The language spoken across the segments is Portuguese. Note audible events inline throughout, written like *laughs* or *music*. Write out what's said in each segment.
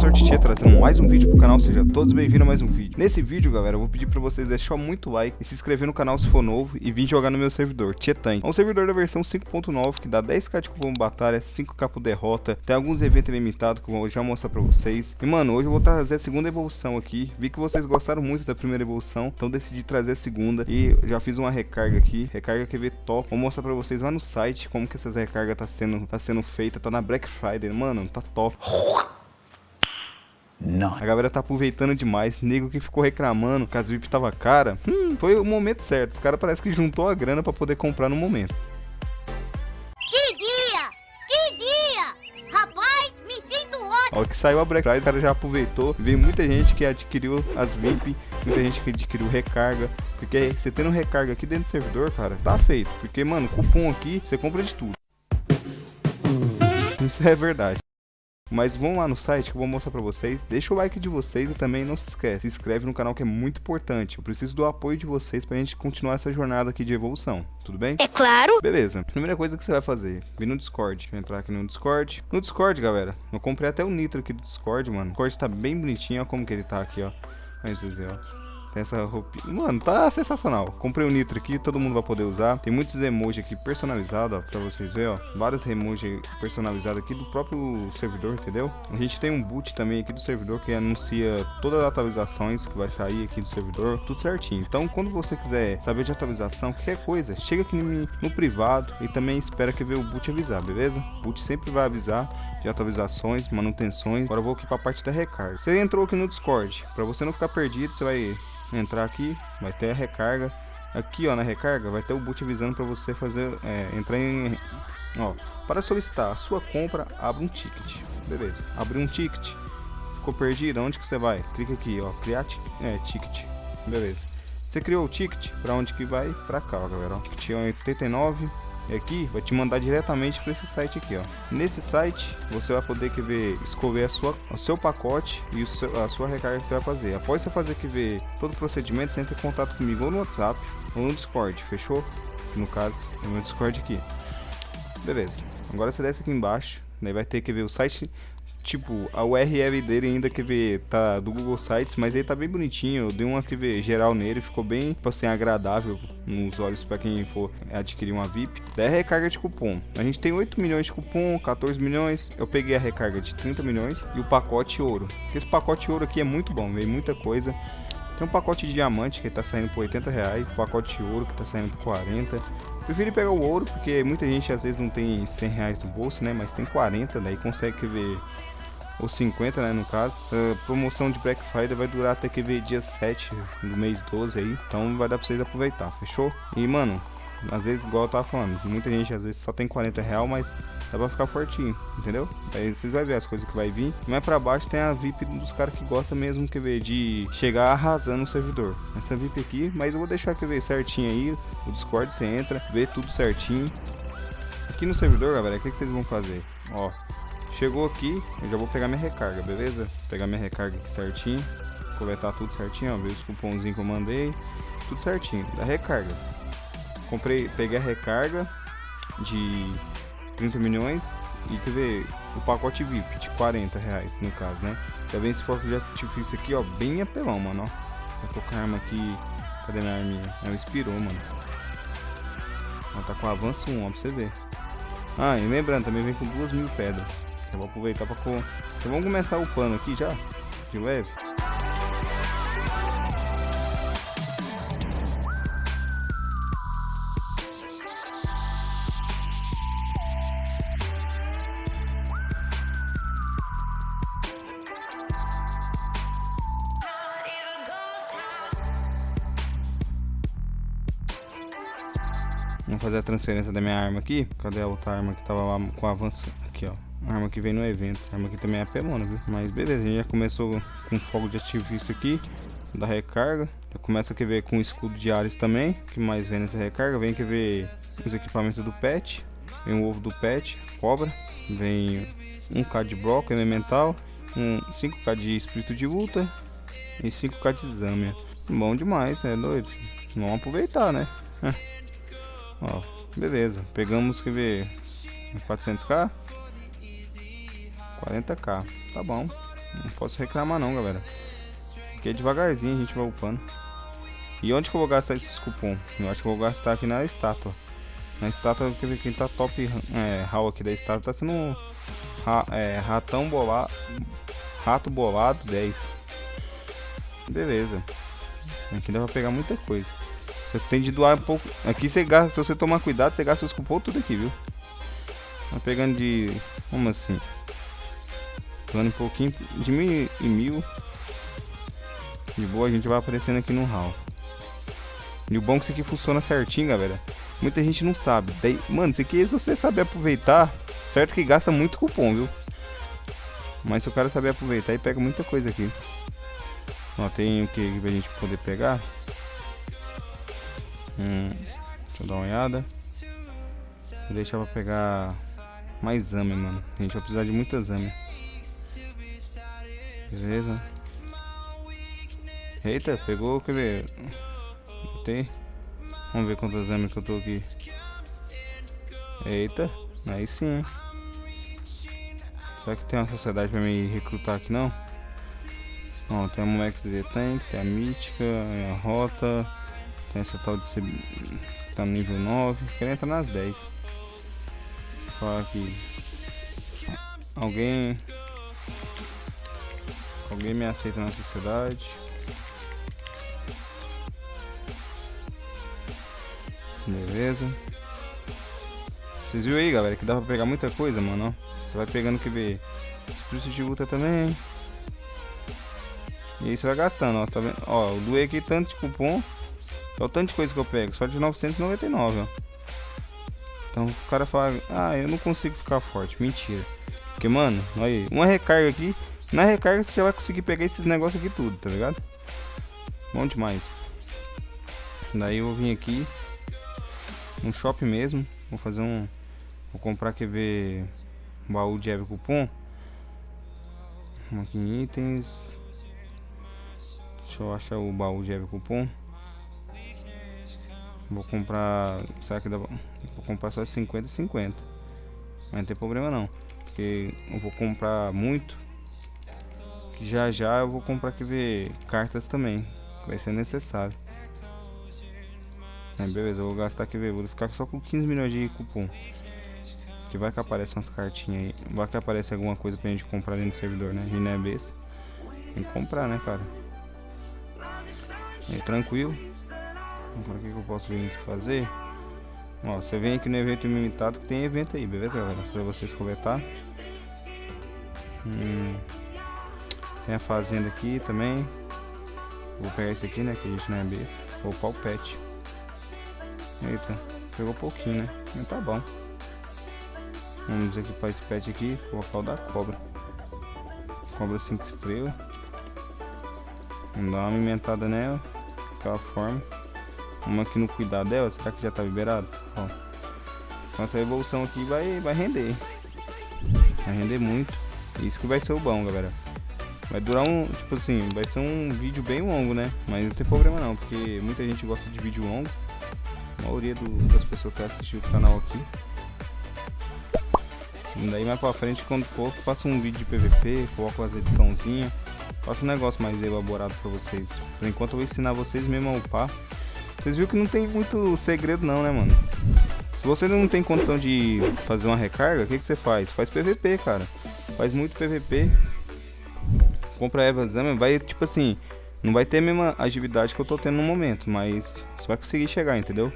Professor Tietê trazendo mais um vídeo pro canal, seja todos bem-vindos a mais um vídeo. Nesse vídeo, galera, eu vou pedir pra vocês deixar muito like e se inscrever no canal se for novo e vir jogar no meu servidor, Tietan. É um servidor da versão 5.9 que dá 10k de cupom batalha, 5k por derrota, tem alguns eventos limitados que eu vou já mostrar pra vocês. E mano, hoje eu vou trazer a segunda evolução aqui, vi que vocês gostaram muito da primeira evolução, então decidi trazer a segunda e já fiz uma recarga aqui, recarga QV top. Vou mostrar pra vocês lá no site como que essas recargas tá sendo, tá sendo feita, tá na Black Friday, mano, tá top. Não. A galera tá aproveitando demais. Nego que ficou reclamando que as VIP tava cara. Hum, foi o momento certo. Os caras parece que juntou a grana pra poder comprar no momento. Que dia! Que dia! Rapaz, me sinto ótimo! Ó, que saiu a Black Friday, o cara já aproveitou. Veio muita gente que adquiriu as VIP, muita gente que adquiriu recarga. Porque você tendo recarga aqui dentro do servidor, cara, tá feito. Porque, mano, cupom aqui, você compra de tudo. Isso é verdade. Mas vão lá no site que eu vou mostrar pra vocês. Deixa o like de vocês e também não se esquece, se inscreve no canal que é muito importante. Eu preciso do apoio de vocês pra gente continuar essa jornada aqui de evolução. Tudo bem? É claro! Beleza. Primeira coisa que você vai fazer, vir no Discord. Vou entrar aqui no Discord. No Discord, galera, eu comprei até o Nitro aqui do Discord, mano. O Discord tá bem bonitinho, ó como que ele tá aqui, ó. Olha vocês verem, ó. Tem essa roupinha. Mano, tá sensacional. Comprei o Nitro aqui, todo mundo vai poder usar. Tem muitos emojis aqui personalizados, ó, pra vocês verem, ó. Vários emojis personalizados aqui do próprio servidor, entendeu? A gente tem um boot também aqui do servidor que anuncia todas as atualizações que vai sair aqui do servidor, tudo certinho. Então, quando você quiser saber de atualização, qualquer coisa, chega aqui no, no privado e também espera que ver o boot avisar, beleza? O boot sempre vai avisar de atualizações, manutenções. Agora eu vou aqui pra parte da recarga. Você entrou aqui no Discord, pra você não ficar perdido, você vai entrar aqui, vai ter a recarga. Aqui, ó, na recarga, vai ter o boot avisando para você fazer, é, entrar em, ó, para solicitar a sua compra, abre um ticket, beleza? Abrir um ticket, ficou perdido, onde que você vai? Clica aqui, ó, criar é, ticket, beleza? Você criou o ticket, para onde que vai? Para cá, ó, galera, ó, ticket 89, aqui vai te mandar diretamente para esse site aqui, ó. Nesse site você vai poder que ver escolher a sua, o seu pacote e seu, a sua recarga que você vai fazer. Após você fazer que ver todo o procedimento, você entra em contato comigo ou no WhatsApp ou no Discord, fechou? No caso, é meu Discord aqui. Beleza. Agora você desce aqui embaixo, daí vai ter que ver o site tipo, a URL dele ainda que ver tá do Google Sites, mas ele tá bem bonitinho. Eu dei uma que ver geral nele, ficou bem, tipo assim, agradável nos olhos para quem for adquirir uma VIP. Daí a recarga de cupom. A gente tem 8 milhões de cupom, 14 milhões. Eu peguei a recarga de 30 milhões e o pacote ouro. Esse pacote ouro aqui é muito bom, veio muita coisa. Tem um pacote de diamante que tá saindo por 80 reais, pacote de ouro que tá saindo por 40. Prefiro pegar o ouro porque muita gente às vezes não tem 100 reais no bolso, né? Mas tem 40, daí consegue ver ou 50, né, no caso. A promoção de Black Friday vai durar até que ver dia 7 do mês 12 aí, então vai dar pra vocês aproveitar, fechou? E, mano, às vezes, igual eu tava falando, muita gente às vezes só tem 40 real, mas dá pra ficar fortinho, entendeu? Aí vocês vão ver as coisas que vai vir. Mais pra baixo tem a VIP dos caras que gostam mesmo, quer ver, de chegar arrasando o servidor. Essa VIP aqui, mas eu vou deixar, quer ver, certinho aí, o Discord você entra, vê tudo certinho. Aqui no servidor, galera, o que, que vocês vão fazer? Ó, Chegou aqui, eu já vou pegar minha recarga, beleza? Pegar minha recarga aqui certinho. Coletar tudo certinho, ó. Ver os cupomzinhos que eu mandei. Tudo certinho, da recarga. Comprei, peguei a recarga de 30 milhões e quer ver o pacote VIP de 40 reais no caso, né? Já vem esse foco de artifício aqui, ó, bem apelão, mano, ó. Vou colocar a arma aqui. Cadê minha arminha? Ela expirou, mano. Ela tá com avanço 1, ó, pra você ver. Ah, e lembrando, também vem com duas mil pedras. Eu vou aproveitar para... Então vamos começar o pano aqui já, de leve. Vamos fazer a transferência da minha arma aqui. Cadê a outra arma que tava lá com avanço? Aqui, ó. Arma que vem no evento. A arma aqui também é pelona, viu? Mas beleza, a gente já começou com fogo de artifício aqui. Da recarga. Já começa a ver com escudo de Ares também. Que mais vem nessa recarga? Vem que ver os equipamentos do pet. Vem o ovo do pet, cobra. Vem 1k de bloco elemental. Um 5k de espírito de luta. E 5k de exame. Bom demais, é doido. Vamos aproveitar, né? *laughs* Ó, beleza. Pegamos, quer ver, 400k. 40k, tá bom. Não posso reclamar não, galera. Porque devagarzinho a gente vai upando. E onde que eu vou gastar esses cupom? Eu acho que eu vou gastar aqui na estátua. Na estátua, quem tá top é, hall aqui da estátua tá sendo ra, é, ratão bolado. Rato bolado 10. Beleza. Aqui dá pra pegar muita coisa. Você tem de doar um pouco. Aqui você gasta, se você tomar cuidado, você gasta os cupons tudo aqui, viu? Tá pegando de. Como assim? Doando um pouquinho de mil e mil. De boa, a gente vai aparecendo aqui no hall. E o bom é que isso aqui funciona certinho, galera. Muita gente não sabe. Daí, mano, isso aqui, se você saber aproveitar, certo que gasta muito cupom, viu? Mas se o cara saber aproveitar, ele pega muita coisa aqui. Ó, tem o que pra gente poder pegar? Hum, deixa eu dar uma olhada. Vou deixar pegar mais zame, mano. A gente vai precisar de muita zame. Beleza. Eita, pegou, quer ver? Tem. Vamos ver quantas zame que eu tô aqui. Eita, aí sim. Será que tem uma sociedade pra me recrutar aqui não? Ó, tem a Molex de Tank, tem a Mítica, a Rota, tem essa tal de ser, tá no nível 9, quero entrar nas 10. Vou falar aqui. Alguém. Alguém me aceita na sociedade. Beleza. Vocês viram aí, galera, que dá pra pegar muita coisa, mano. Você vai pegando que ver espírito de luta também. E aí você vai gastando, ó, tá vendo? Ó, eu doei aqui tanto de cupom. Olha o tanto de coisa que eu pego, só de 999, ó. Então o cara fala, ah, eu não consigo ficar forte. Mentira. Porque, mano, olha aí, uma recarga aqui. Na recarga você já vai conseguir pegar esses negócios aqui tudo, tá ligado? Bom demais. Daí eu vou vir aqui no shopping mesmo. Vou fazer um. Vou comprar quer ver baú de Eve cupom. Aqui em itens. Deixa eu achar o baú de Eve cupom. Vou comprar. Será que dá Vou comprar só 50 e 50. Mas não tem problema não. Porque eu vou comprar muito. Que já já eu vou comprar que ver cartas também. Vai ser necessário. É, beleza, eu vou gastar aqui. Vou ficar só com 15 milhões de cupom. Que vai que aparece umas cartinhas aí. Vai que aparece alguma coisa pra gente comprar dentro do servidor, né? E não é besta. Tem que comprar, né, cara? Aí, tranquilo. Então, o que, que eu posso vir aqui fazer? Ó, você vem aqui no evento limitado que tem evento aí, beleza, galera? Pra vocês coletar. Hum, tem a fazenda aqui também. Vou pegar esse aqui, né? Que a gente não é besta. Vou o pet. Eita, pegou pouquinho, né? Mas tá bom. Vamos equipar esse pet aqui. Colocar o da cobra. Cobra 5 estrelas. Vamos dar uma alimentada nela. Daquela forma. Vamos aqui no cuidar dela. Será que já tá liberado? Ó. Então essa evolução aqui vai, vai render. Vai render muito. Isso que vai ser o bom, galera. Vai durar um, tipo assim, vai ser um vídeo bem longo, né? Mas não tem problema não, porque muita gente gosta de vídeo longo. A maioria do, das pessoas que assistiu o canal aqui. E daí mais pra frente, quando for, faço um vídeo de PVP, coloco as ediçãozinhas. Faço um negócio mais elaborado pra vocês. Por enquanto eu vou ensinar vocês mesmo a upar. Vocês viram que não tem muito segredo não, né, mano? Se você não tem condição de fazer uma recarga, o que, que você faz? Faz PVP, cara. Faz muito PVP. Compra Eva Zama, vai, tipo assim, não vai ter a mesma agilidade que eu tô tendo no momento, mas você vai conseguir chegar, entendeu?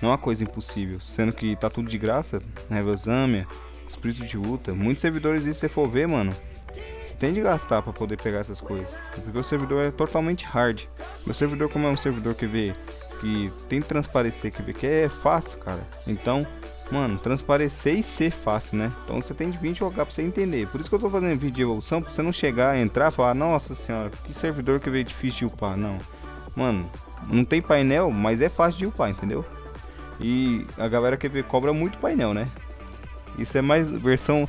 Não é uma coisa impossível, sendo que tá tudo de graça, né? Eva Zamia, Espírito de Luta. Muitos servidores, se você for ver, mano, tem de gastar para poder pegar essas coisas. Porque o servidor é totalmente hard. Meu servidor, como é um servidor que vê que tem que transparecer, que vê que é fácil, cara. Então, mano, transparecer e ser fácil, né? Então você tem de vir jogar pra você entender. Por isso que eu tô fazendo vídeo de evolução, pra você não chegar, entrar e falar, nossa senhora, que servidor que veio difícil de upar. Não. Mano, não tem painel, mas é fácil de upar, entendeu? E a galera que cobra muito painel, né? Isso é mais versão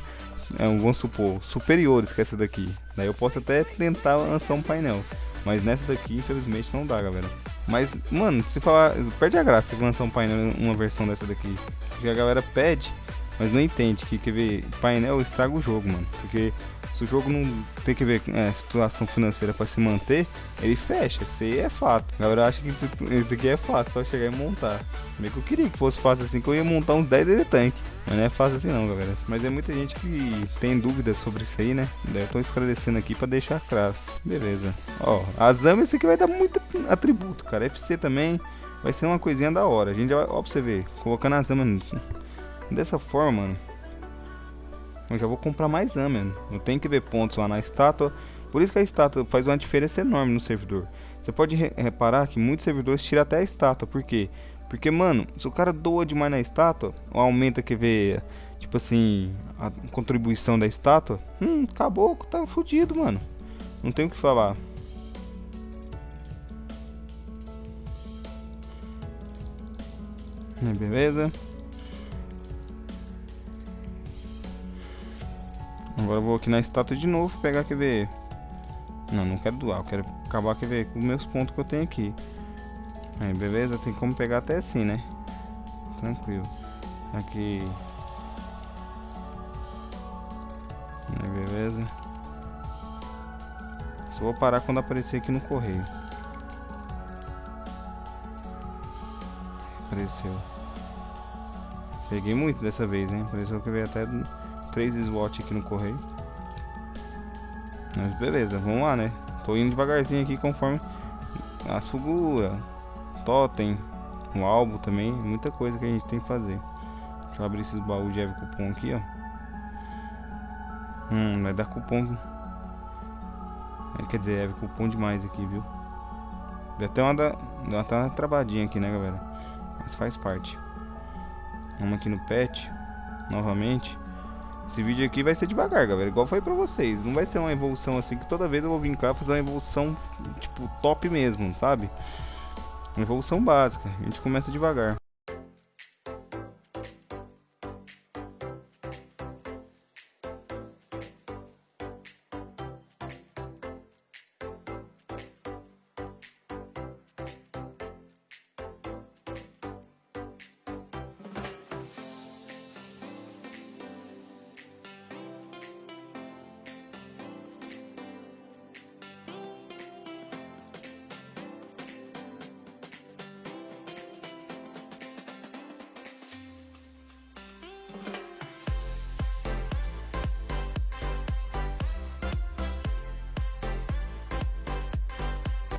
é, vamos supor, superiores que essa daqui. Daí eu posso até tentar lançar um painel. Mas nessa daqui, infelizmente, não dá, galera. Mas, mano, se falar, perde a graça se lançar um painel, uma versão dessa daqui. Porque a galera pede, mas não entende que, quer ver, painel estraga o jogo, mano. Porque se o jogo não tem que ver é, situação financeira para se manter, ele fecha. Isso aí é fato. A galera acha que isso aqui é fácil, só chegar e montar. Meio que eu queria que fosse fácil assim, que eu ia montar uns 10 de tanque. Mas não é fácil assim não, galera. Mas é muita gente que tem dúvidas sobre isso aí, né? Daí eu tô esclarecendo aqui para deixar claro. Beleza. Ó, a Zama esse aqui vai dar muito atributo, cara. FC também vai ser uma coisinha da hora. A gente já vai, ó pra você ver, colocando a Zama dessa forma, mano eu já vou comprar mais AM, mano. Não tem que ver pontos lá na estátua. Por isso que a estátua faz uma diferença enorme no servidor. Você pode re reparar que muitos servidores tiram até a estátua. Por quê? Porque, mano, se o cara doa demais na estátua, ou aumenta que vê, tipo assim, a contribuição da estátua, hum, acabou, tá fudido, mano. Não tem o que falar. Beleza? Agora eu vou aqui na estátua de novo, pegar, quer ver... Não, não quero doar, eu quero acabar, quer ver, com os meus pontos que eu tenho aqui. Aí, beleza? Tem como pegar até assim, né? Tranquilo. Aqui... Aí, beleza? Só vou parar quando aparecer aqui no correio. Apareceu. Peguei muito dessa vez, hein? Apareceu que veio até três SWAT aqui no correio. Mas beleza, vamos lá, né? Tô indo devagarzinho aqui conforme as figuras, totem, o álbum também, muita coisa que a gente tem que fazer. Deixa eu abrir esses baús de Cupom aqui, ó. Hum, vai dar cupom. É, quer dizer, Eve Cupom demais aqui, viu? Deu até uma, da, deu até uma travadinha aqui, né, galera? Mas faz parte. Vamos aqui no pet, novamente. Esse vídeo aqui vai ser devagar, galera, igual foi pra vocês. Não vai ser uma evolução assim, que toda vez eu vou vir cá fazer uma evolução, tipo, top mesmo, sabe? Uma evolução básica. A gente começa devagar.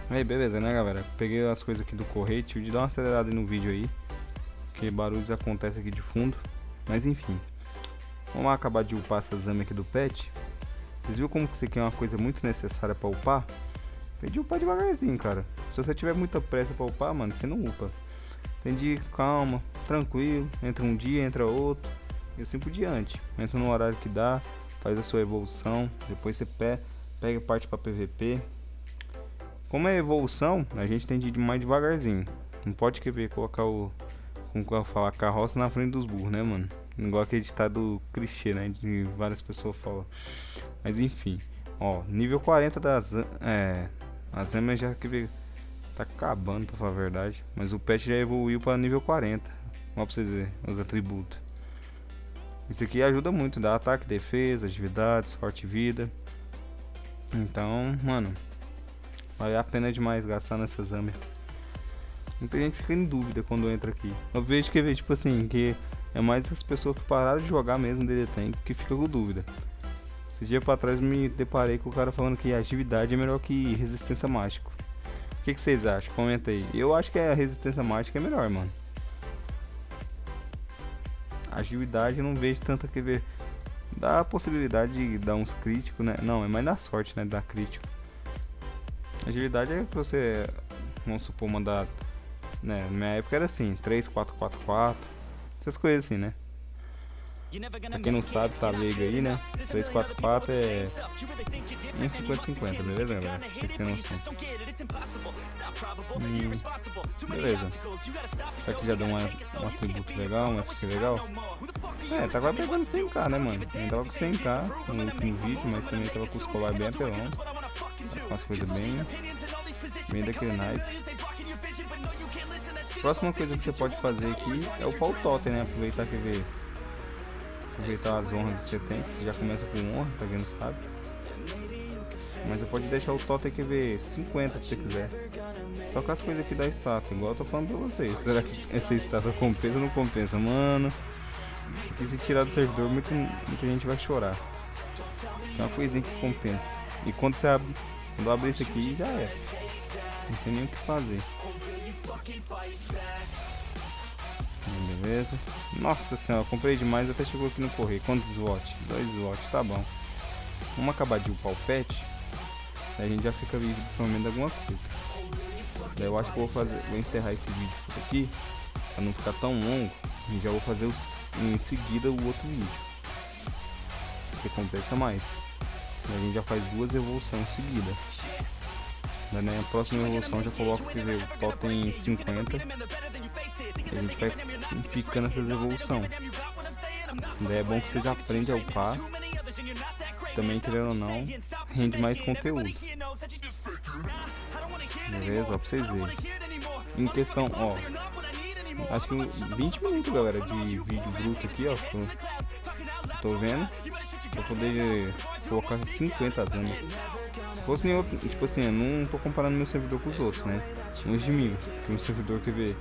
Aí, beleza, né, galera? Peguei as coisas aqui do correio, tive de dar uma acelerada no vídeo aí. Porque barulhos acontecem aqui de fundo. Mas enfim. Vamos lá acabar de upar essa exame aqui do pet. Vocês viram como que isso aqui é uma coisa muito necessária pra upar? Tem de upar devagarzinho, cara. Se você tiver muita pressa pra upar, mano, você não upa. Tem de calma, tranquilo. Entra um dia, entra outro. E assim por diante. Entra no horário que dá, faz a sua evolução. Depois você pega parte pra PVP como é evolução, a gente tem de ir mais devagarzinho. Não pode querer colocar o. Como eu falar, carroça na frente dos burros, né, mano? Igual aquele ditado clichê, né? De várias pessoas falam. Mas enfim, ó, nível 40 das. É. As emas já que ver. Tá acabando, pra falar a verdade. Mas o pet já evoluiu para nível 40. Ó, pra vocês verem os atributos. Isso aqui ajuda muito, dá ataque, defesa, agilidade, sorte e vida. Então, mano, Vale a pena demais gastar nessa Zambia. Muita gente fica em dúvida quando entra aqui. Eu vejo que, tipo assim, que é mais as pessoas que pararam de jogar mesmo dele tem que fica com dúvida. Esse dia pra trás me deparei com o cara falando que agilidade é melhor que resistência mágica. O que, que, vocês acham? Comenta aí. Eu acho que a resistência mágica é melhor, mano. Agilidade eu não vejo tanta que ver. Dá a possibilidade de dar uns críticos, né? Não, é mais na sorte, né? Dar crítico. Agilidade é pra você, vamos supor, mandar. Né, na minha época era assim: 3, 4, 4, 4. Essas coisas assim, né? Pra quem não sabe, tá leigo aí, né? 344 é 1,50-50, beleza, galera? Vocês têm noção. Hum, beleza. Será que já deu uma, um atributo legal, um FC legal? É, quase pegando 100k, né, mano? Ainda tava com 100k no último vídeo, mas também tava com os colar bem apelão. Com as coisas bem, bem daquele naipe. Próxima coisa que você pode fazer aqui é o pau totem, né? Aproveitar que ver aproveitar as honras que você tem, que você já começa com honra, pra quem não sabe. Mas você pode deixar o totem aqui ver 50 se você quiser. Só com as coisas aqui da estátua, igual eu tô falando pra vocês. *laughs* Será que essa estátua compensa ou não compensa? Mano, se tirar do servidor, muita, muita gente vai chorar. É uma coisinha que compensa. E quando você abre, quando abre isso aqui, já é. Não tem nem o que fazer. Beleza. Nossa senhora, comprei demais, até chegou aqui no correio. Quantos watts? 2 watts, tá bom. Vamos acabar de upar o pet. A gente já fica vivo pelo menos alguma coisa. Daí eu acho que vou fazer. Vou encerrar esse vídeo por aqui. Pra não ficar tão longo. E já vou fazer os, em seguida o outro vídeo. Que compensa mais. E a gente já faz duas evoluções seguidas. Na próxima evolução já coloco o totem 50. E a gente vai picando essas evoluções. Daí é bom que vocês aprendem a upar. Também, querendo ou não, rende mais conteúdo. Beleza? Ó, pra vocês verem. Em questão, ó. Acho que 20 minutos, galera, de vídeo bruto aqui, ó. Tô vendo. Pra poder colocar 50 anos. Se fosse em tipo assim, eu não tô comparando meu servidor com os outros, né? Uns de mil. Que um servidor que vê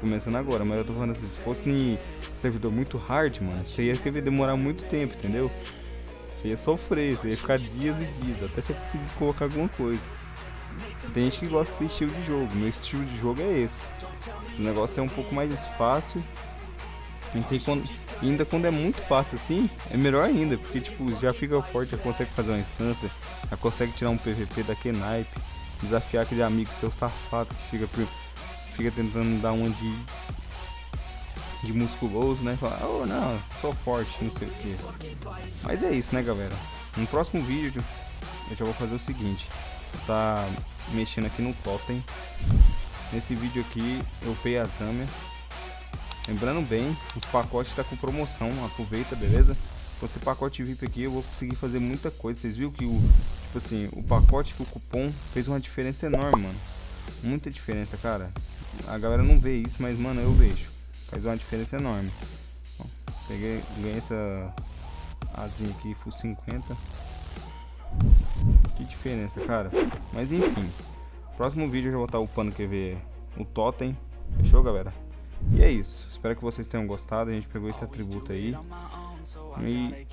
começando agora, mas eu tô falando assim, se fosse em servidor muito hard, mano, você ia querer demorar muito tempo, entendeu? Você ia sofrer, você ia ficar dias e dias, até você conseguir colocar alguma coisa. Tem gente que gosta desse estilo de jogo, meu estilo de jogo é esse. O negócio é um pouco mais fácil. Tem quando, ainda quando é muito fácil assim, é melhor ainda, porque tipo, já fica forte, já consegue fazer uma instância, já consegue tirar um PVP daquele naipe, desafiar aquele amigo seu safado que fica, fica tentando dar uma de, de musculoso, né? Falar, oh não, sou forte, não sei o que. Mas é isso, né galera? No próximo vídeo eu já vou fazer o seguinte, tá mexendo aqui no totem. Nesse vídeo aqui eu upei a Zamia. Lembrando bem, os pacotes tá com promoção, aproveita, beleza? Com esse pacote VIP aqui eu vou conseguir fazer muita coisa. Vocês viram que o, tipo assim, o pacote com o cupom fez uma diferença enorme, mano. Muita diferença, cara. A galera não vê isso, mas mano, eu vejo. Faz uma diferença enorme. Bom, peguei, ganhei essa asinha aqui, full 50. Que diferença, cara. Mas enfim. Próximo vídeo eu já vou estar upando ver o totem. Fechou, galera? E é isso. Espero que vocês tenham gostado. A gente pegou esse atributo aí. E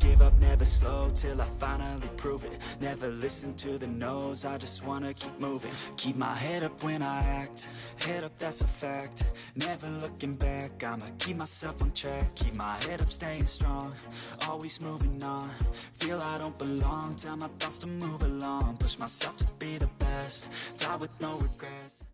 Give up, never slow till I finally prove it. Never listen to the noise. I just wanna keep moving. Keep my head up when I act. Head up, that's a fact. Never looking back, I'ma keep myself on track. Keep my head up, staying strong. Always moving on. Feel I don't belong, tell my thoughts to move along. Push myself to be the best. Die with no regrets.